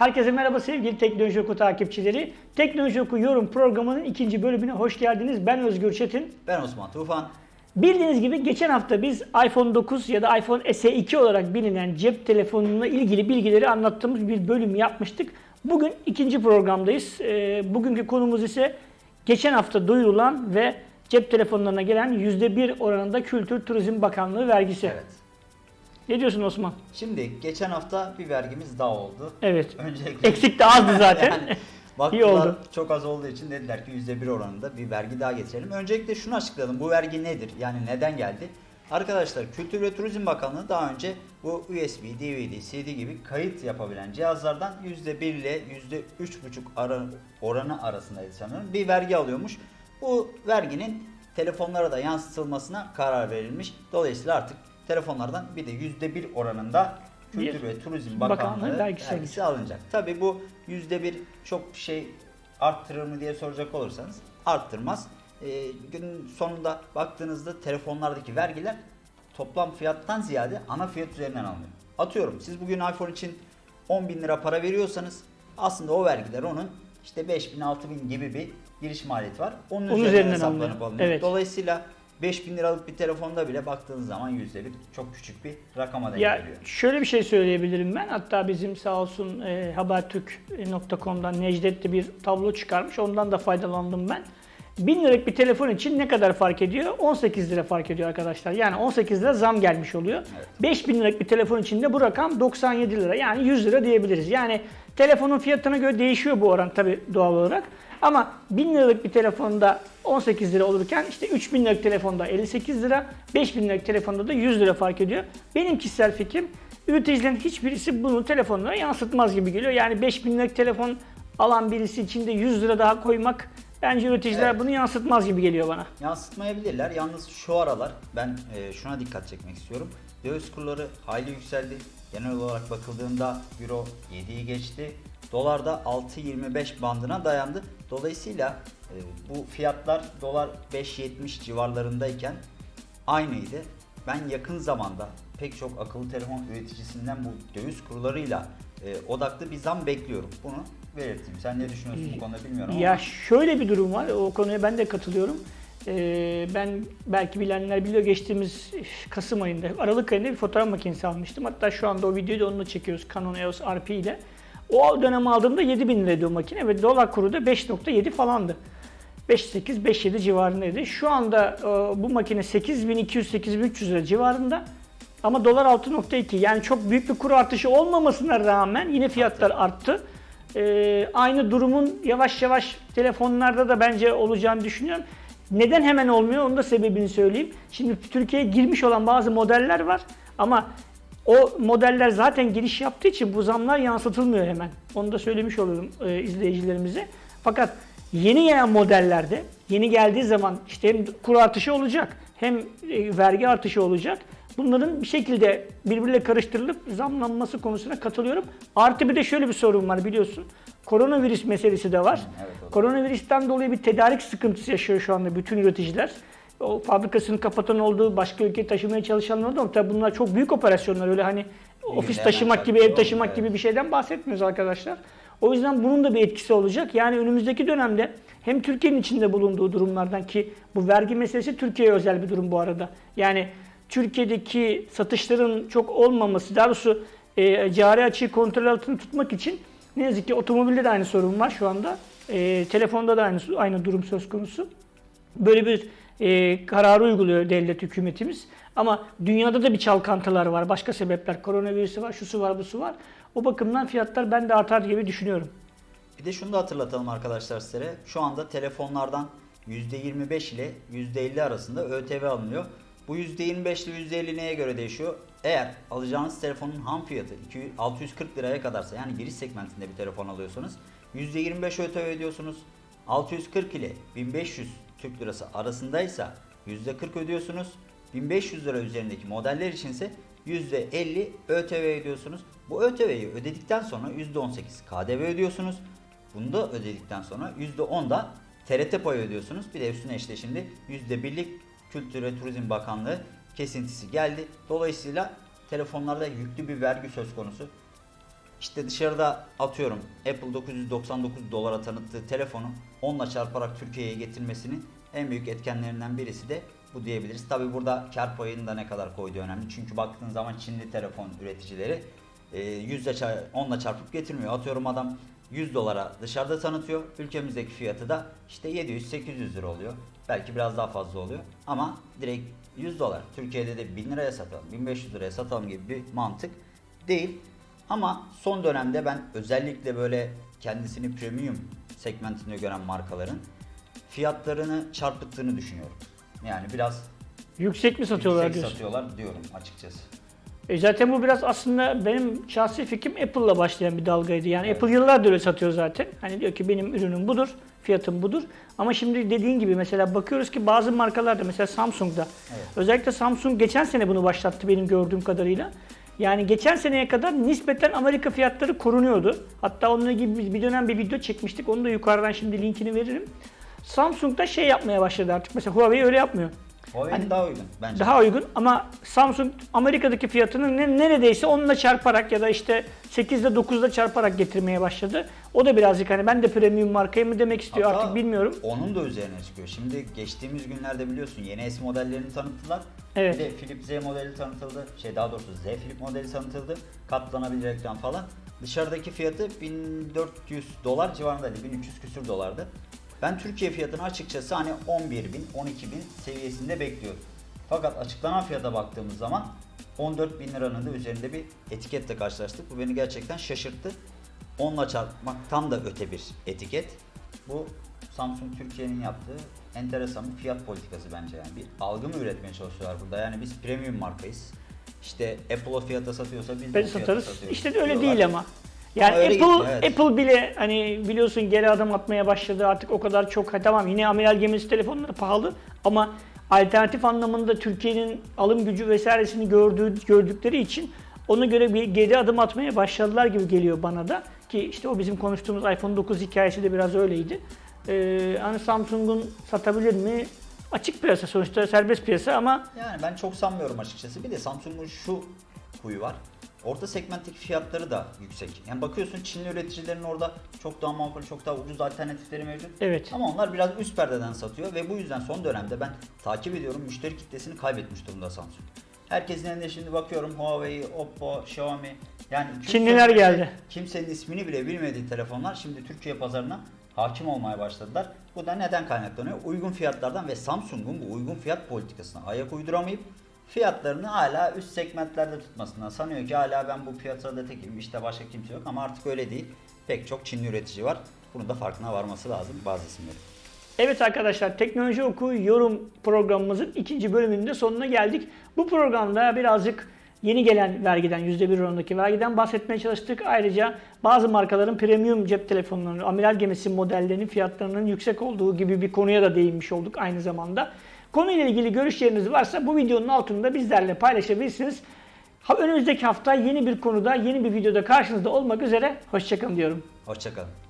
Herkese merhaba sevgili Teknoloji Oku takipçileri. Teknoloji Oku yorum programının ikinci bölümüne hoş geldiniz. Ben Özgür Çetin. Ben Osman Tufan. Bildiğiniz gibi geçen hafta biz iPhone 9 ya da iPhone SE2 olarak bilinen cep telefonuna ilgili bilgileri anlattığımız bir bölüm yapmıştık. Bugün ikinci programdayız. Ee, bugünkü konumuz ise geçen hafta duyurulan ve cep telefonlarına gelen %1 oranında Kültür Turizm Bakanlığı vergisi. Evet. Ne diyorsun Osman? Şimdi geçen hafta bir vergimiz daha oldu. Evet. Öncelikle Eksik de azdı zaten. yani İyi oldu. çok az olduğu için dediler ki %1 oranında bir vergi daha getirelim. Öncelikle şunu açıklayalım. Bu vergi nedir? Yani neden geldi? Arkadaşlar Kültür ve Turizm Bakanlığı daha önce bu USB, DVD, CD gibi kayıt yapabilen cihazlardan %1 ile %3,5 ara, oranı arasındaydı sanırım bir vergi alıyormuş. Bu verginin telefonlara da yansıtılmasına karar verilmiş. Dolayısıyla artık telefonlardan bir de %1 oranında Kültür Bir ve Turizm bakanlığı Bakanlığı vergisi vergisi alınacak. Tabi bu %1 çok şey arttırır mı diye soracak olursanız arttırmaz. Ee, günün sonunda baktığınızda telefonlardaki vergiler toplam fiyattan ziyade ana fiyat üzerinden alınıyor. Atıyorum siz bugün iPhone için 10 bin lira para veriyorsanız aslında o vergiler onun işte 5 bin 6 bin gibi bir giriş maliyeti var. Onun, Onun üzerinden, üzerinden hesaplanıp alınıyor. Evet. Dolayısıyla 5000 liralık bir telefonda bile baktığınız zaman %1 çok küçük bir rakama denk Ya geliyor. şöyle bir şey söyleyebilirim ben. Hatta bizim sağ olsun e, habertürk.com'dan Necdet de bir tablo çıkarmış. Ondan da faydalandım ben. 1000 liralık bir telefon için ne kadar fark ediyor? 18 lira fark ediyor arkadaşlar. Yani 18 lira zam gelmiş oluyor. Evet. 5000 liralık bir telefon için de bu rakam 97 lira. Yani 100 lira diyebiliriz. Yani telefonun fiyatına göre değişiyor bu oran tabii doğal olarak. Ama 1000 liralık bir telefonda 18 lira olurken işte 3000 liralık telefonda 58 lira, 5000 liralık telefonda da 100 lira fark ediyor. Benim kişisel fikrim üreticilerin hiçbirisi bunu telefonlara yansıtmaz gibi geliyor. Yani 5000 liralık telefon alan birisi için de 100 lira daha koymak bence üreticiler Evet. bunu yansıtmaz gibi geliyor bana. Yansıtmayabilirler. Yalnız şu aralar ben e, şuna dikkat çekmek istiyorum. Döviz kurları hayli yükseldi. Genel olarak bakıldığında Euro 7'yi geçti. Dolar da 6.25 bandına dayandı. Dolayısıyla e, bu fiyatlar dolar 5.70 civarlarındayken aynıydı. Ben yakın zamanda pek çok akıllı telefon üreticisinden bu döviz kurlarıyla e, odaklı bir zam bekliyorum. Bunu belirteyim. Sen ne düşünüyorsun bu konuda bilmiyorum ama. Ya şöyle bir durum var. O konuya ben de katılıyorum. Ee, ben belki bilenler biliyor geçtiğimiz Kasım ayında, Aralık ayında bir fotoğraf makinesi almıştım. Hatta şu anda o videoyu da onunla çekiyoruz Canon EOS RP ile. O dönem aldığımda 7000 liraydı o makine ve dolar kuru da 5.7 falandı. 5.8, 5.7 civarındaydı. Şu anda e, bu makine 8200-8300 lira civarında. Ama dolar 6.2 yani çok büyük bir kuru artışı olmamasına rağmen yine fiyatlar arttı. Ee, aynı durumun yavaş yavaş telefonlarda da bence olacağını düşünüyorum. Neden hemen olmuyor onun da sebebini söyleyeyim. Şimdi Türkiye'ye girmiş olan bazı modeller var ama o modeller zaten giriş yaptığı için bu zamlar yansıtılmıyor hemen. Onu da söylemiş olurum e, izleyicilerimize. Fakat yeni gelen modellerde yeni geldiği zaman işte hem kur artışı olacak hem e, vergi artışı olacak. Bunların bir şekilde birbiriyle karıştırılıp zamlanması konusuna katılıyorum. Artı bir de şöyle bir sorun var biliyorsun. Koronavirüs meselesi de var. evet, da. Koronavirüsten dolayı bir tedarik sıkıntısı yaşıyor şu anda bütün üreticiler. O fabrikasını kapatan olduğu, başka ülkeye taşımaya çalışanlar oldu ama tabii bunlar çok büyük operasyonlar. Öyle hani ofis günde taşımak gibi, ev taşımak olmuyor, gibi bir şeyden bahsetmiyoruz arkadaşlar. O yüzden bunun da bir etkisi olacak. Yani önümüzdeki dönemde hem Türkiye'nin içinde bulunduğu durumlardan ki bu vergi meselesi Türkiye'ye özel bir durum bu arada. Yani Türkiye'deki satışların çok olmaması, daha doğrusu e, cari açığı kontrol altında tutmak için ne yazık ki otomobilde de aynı sorun var şu anda. E, telefonda da aynı aynı durum söz konusu. Böyle bir e, kararı uyguluyor devlet hükümetimiz. Ama dünyada da bir çalkantılar var. Başka sebepler. Koronavirüsü var, şusu var, busu var. O bakımdan fiyatlar ben de artar gibi düşünüyorum. Bir de şunu da hatırlatalım arkadaşlar sizlere. Şu anda telefonlardan %25 ile %50 arasında ÖTV alınıyor. Bu %25 ile %50 neye göre değişiyor? Eğer alacağınız telefonun ham fiyatı 200 640 liraya kadarsa yani giriş segmentinde bir telefon alıyorsanız %25 ÖTV ödüyorsunuz. 640 ile 1500 Türk lirası arasındaysa %40 ödüyorsunuz. 1500 lira üzerindeki modeller içinse %50 ÖTV ödüyorsunuz. Bu ÖTV'yi ödedikten sonra %18 KDV ödüyorsunuz. Bunu da ödedikten sonra %10 da TRT payı ödüyorsunuz. Bir de üstüne işte şimdi %1'lik Kültür ve Turizm Bakanlığı kesintisi geldi. Dolayısıyla telefonlarda yüklü bir vergi söz konusu. işte dışarıda atıyorum Apple 999 dolara tanıttığı telefonu onunla çarparak Türkiye'ye getirmesinin en büyük etkenlerinden birisi de bu diyebiliriz. Tabi burada kar payını da ne kadar koyduğu önemli. Çünkü baktığın zaman Çinli telefon üreticileri e, yüzle çar- onla çarpıp getirmiyor. Atıyorum adam 100 dolara dışarıda tanıtıyor. Ülkemizdeki fiyatı da işte 700-800 lira oluyor. Belki biraz daha fazla oluyor. Ama direkt 100 dolar. Türkiye'de de 1000 liraya satalım, 1500 liraya satalım gibi bir mantık değil. Ama son dönemde ben özellikle böyle kendisini premium segmentinde gören markaların fiyatlarını çarpıttığını düşünüyorum. Yani biraz Yüksek mi satıyorlar yüksek diyorsun? satıyorlar diyorum açıkçası. E zaten bu biraz aslında benim şahsi fikrim Apple'la başlayan bir dalgaydı. Yani Evet. Apple yıllardır öyle satıyor zaten. Hani diyor ki benim ürünüm budur, fiyatım budur. Ama şimdi dediğin gibi mesela bakıyoruz ki bazı markalarda mesela Samsung'da Evet. özellikle Samsung geçen sene bunu başlattı benim gördüğüm kadarıyla. Yani geçen seneye kadar nispeten Amerika fiyatları korunuyordu. Hatta onunla ilgili bir dönem bir video çekmiştik. Onu da yukarıdan şimdi linkini veririm. Samsung da şey yapmaya başladı artık. Mesela Huawei öyle yapmıyor. Huawei'nin Hani daha uygun bence. Daha uygun ama Samsung Amerika'daki fiyatını ne- neredeyse onunla çarparak ya da işte 8'de 9'da çarparak getirmeye başladı. O da birazcık hani ben de premium markayı mı demek istiyor Hatta artık bilmiyorum. Onun da üzerine çıkıyor. Şimdi geçtiğimiz günlerde biliyorsun yeni S modellerini tanıttılar. Evet. Bir de Flip Z modeli tanıtıldı. Şey daha doğrusu Z Flip modeli tanıtıldı. Katlanabilir ekran falan. Dışarıdaki fiyatı 1400 dolar civarındaydı. 1300 küsür dolardı. Ben Türkiye fiyatını açıkçası hani 11 bin, 12 bin seviyesinde bekliyordum. Fakat açıklanan fiyata baktığımız zaman 14 bin liranın da üzerinde bir etiketle karşılaştık. Bu beni gerçekten şaşırttı. Onunla çarpmaktan da öte bir etiket. Bu Samsung Türkiye'nin yaptığı enteresan bir fiyat politikası bence yani. Bir algı mı üretmeye çalışıyorlar burada? Yani biz premium markayız. İşte Apple o fiyata satıyorsa biz de fiyata satarız. satıyoruz İşte öyle diyorlar. değil ama. Yani öyle Apple evet. Apple bile hani biliyorsun geri adım atmaya başladı. Artık o kadar çok ha, tamam yine amiral gemisi telefonları pahalı ama alternatif anlamında Türkiye'nin alım gücü vesairesini gördüğü gördükleri için ona göre bir geri adım atmaya başladılar gibi geliyor bana da ki işte o bizim konuştuğumuz iPhone 9 hikayesi de biraz öyleydi. Ee, hani Samsung'un satabilir mi? Açık piyasa sonuçta serbest piyasa ama Yani ben çok sanmıyorum açıkçası. Bir de Samsung'un şu huyu var. Orta segmentteki fiyatları da yüksek. Yani bakıyorsun Çinli üreticilerin orada çok daha makul, çok daha ucuz alternatifleri mevcut. Evet. Ama onlar biraz üst perdeden satıyor ve bu yüzden son dönemde ben takip ediyorum müşteri kitlesini kaybetmiş durumda Samsung. Herkesin elinde şimdi bakıyorum Huawei, Oppo, Xiaomi yani Çinliler geldi. Kimsenin ismini bile bilmediği telefonlar şimdi Türkiye pazarına hakim olmaya başladılar. Bu da neden kaynaklanıyor? Uygun fiyatlardan ve Samsung'un bu uygun fiyat politikasına ayak uyduramayıp fiyatlarını hala üst segmentlerde tutmasından sanıyor ki hala ben bu piyasada tekim işte başka kimse yok ama artık öyle değil. Pek çok Çinli üretici var. Bunun da farkına varması lazım bazı isimlerin. Evet arkadaşlar Teknoloji Oku yorum programımızın ikinci bölümünün de sonuna geldik. Bu programda birazcık yeni gelen vergiden %1 oranındaki vergiden bahsetmeye çalıştık. Ayrıca bazı markaların premium cep telefonlarının, amiral gemisi modellerinin fiyatlarının yüksek olduğu gibi bir konuya da değinmiş olduk aynı zamanda. Konuyla ilgili görüşleriniz varsa bu videonun altında bizlerle paylaşabilirsiniz. Önümüzdeki hafta yeni bir konuda, yeni bir videoda karşınızda olmak üzere. Hoşçakalın diyorum. Hoşçakalın.